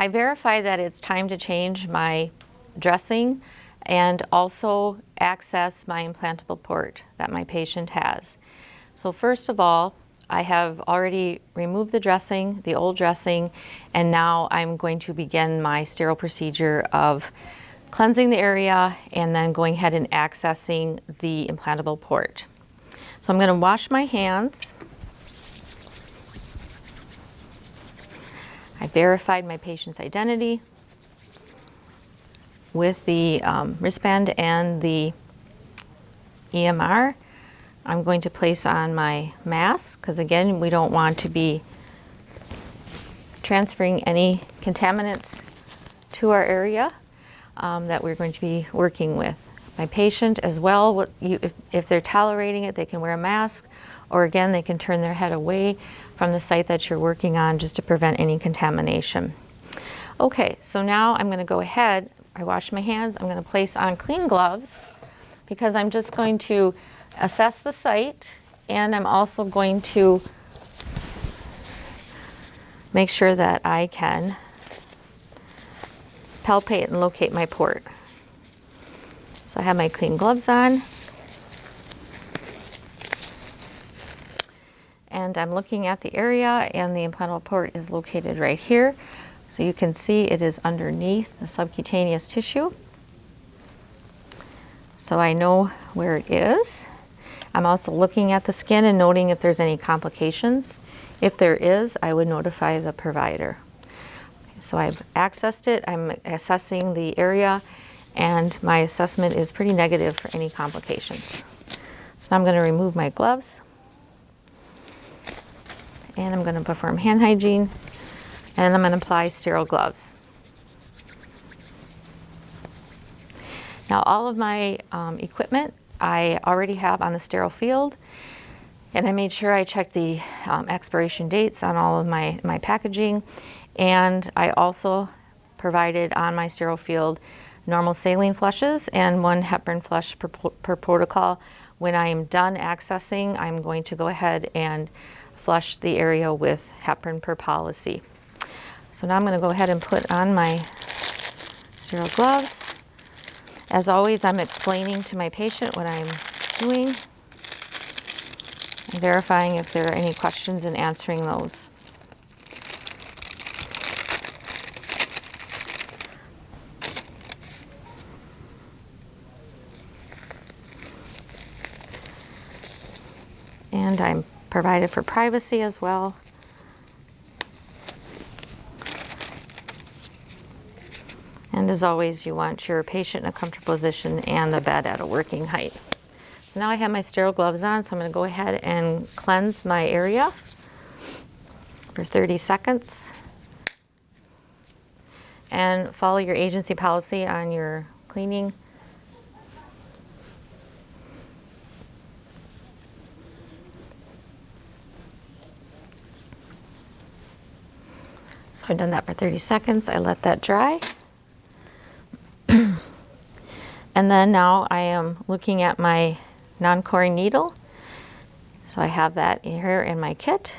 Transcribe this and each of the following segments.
I verify that it's time to change my dressing and also access my implantable port that my patient has. So first of all, I have already removed the dressing, the old dressing, and now I'm going to begin my sterile procedure of cleansing the area and then going ahead and accessing the implantable port. So I'm going to wash my hands. I verified my patient's identity with the um, wristband and the EMR. I'm going to place on my mask because again, we don't want to be transferring any contaminants to our area um, that we're going to be working with. My patient as well, you, if, if they're tolerating it, they can wear a mask or again, they can turn their head away from the site that you're working on just to prevent any contamination. Okay, so now I'm gonna go ahead, I wash my hands, I'm gonna place on clean gloves because I'm just going to assess the site and I'm also going to make sure that I can palpate and locate my port. So I have my clean gloves on. And I'm looking at the area and the implantable port is located right here. So you can see it is underneath the subcutaneous tissue. So I know where it is. I'm also looking at the skin and noting if there's any complications. If there is, I would notify the provider. So I've accessed it, I'm assessing the area, and my assessment is pretty negative for any complications. So now I'm going to remove my gloves, and I'm going to perform hand hygiene, and I'm going to apply sterile gloves. Now all of my um, equipment I already have on the sterile field. And I made sure I checked the um, expiration dates on all of my, my packaging. And I also provided on my sterile field normal saline flushes and one heparin flush per, per protocol. When I am done accessing, I'm going to go ahead and flush the area with heparin per policy. So now I'm going to go ahead and put on my sterile gloves. As always, I'm explaining to my patient what I'm doing and verifying if there are any questions and answering those. And I'm provided for privacy as well. And as always, you want your patient in a comfortable position and the bed at a working height. So now I have my sterile gloves on, so I'm gonna go ahead and cleanse my area for 30 seconds. And follow your agency policy on your cleaning. So I've done that for 30 seconds. I let that dry. And then now I am looking at my non-coring needle. So I have that here in my kit.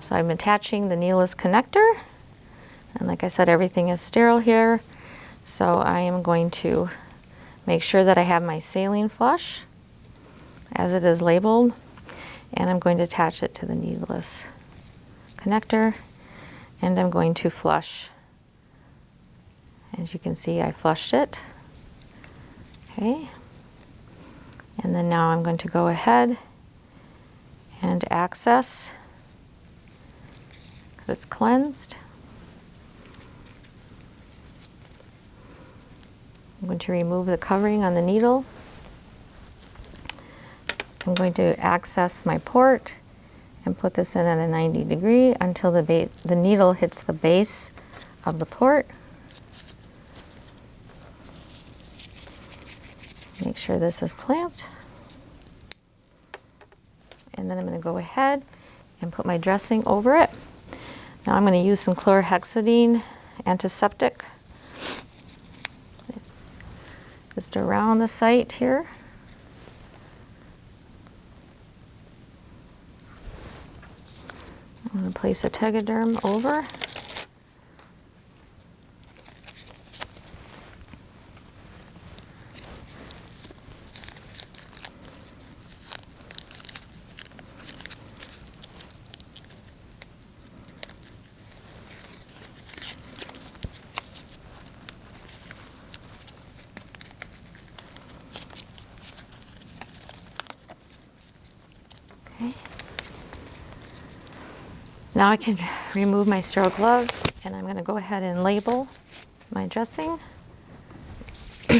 So I'm attaching the needleless connector. And like I said, everything is sterile here. So I am going to make sure that I have my saline flush as it is labeled. And I'm going to attach it to the needleless connector. And I'm going to flush. As you can see, I flushed it. Okay. And then now I'm going to go ahead and access because it's cleansed. I'm going to remove the covering on the needle. I'm going to access my port and put this in at a 90 degree until the, the needle hits the base of the port. Make sure this is clamped. And then I'm going to go ahead and put my dressing over it. Now I'm going to use some chlorhexidine antiseptic just around the site here. I'm going to place a tegaderm over. Now I can remove my sterile gloves and I'm going to go ahead and label my dressing.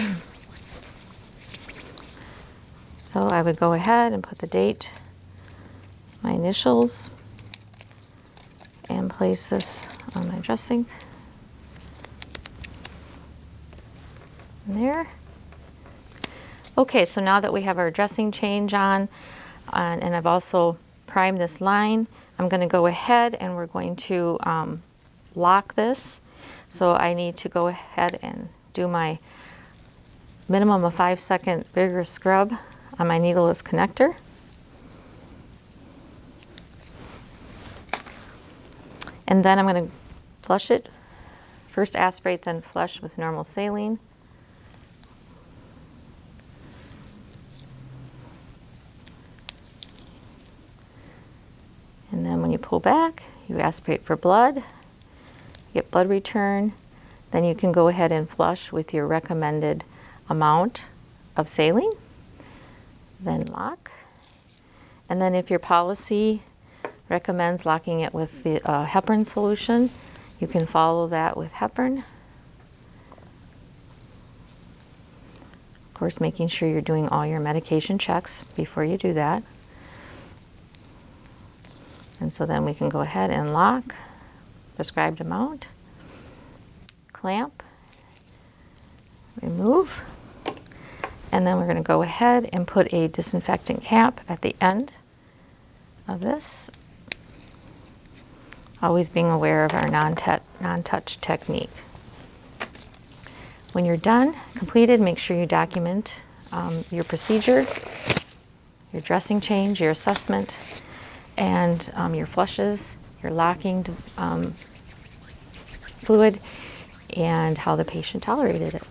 so I would go ahead and put the date, my initials, and place this on my dressing. There. Okay, so now that we have our dressing change on, and, and I've also primed this line, I'm going to go ahead and we're going to um, lock this. So I need to go ahead and do my minimum of five second vigorous scrub on my needleless connector. And then I'm going to flush it. First aspirate, then flush with normal saline. And then when you pull back, you aspirate for blood, get blood return, then you can go ahead and flush with your recommended amount of saline, then lock. And then if your policy recommends locking it with the uh, heparin solution, you can follow that with heparin. Of course, making sure you're doing all your medication checks before you do that. And so then we can go ahead and lock prescribed amount, clamp, remove, and then we're going to go ahead and put a disinfectant cap at the end of this, always being aware of our non-touch non technique. When you're done, completed, make sure you document um, your procedure, your dressing change, your assessment, and um, your flushes, your locking um, fluid, and how the patient tolerated it.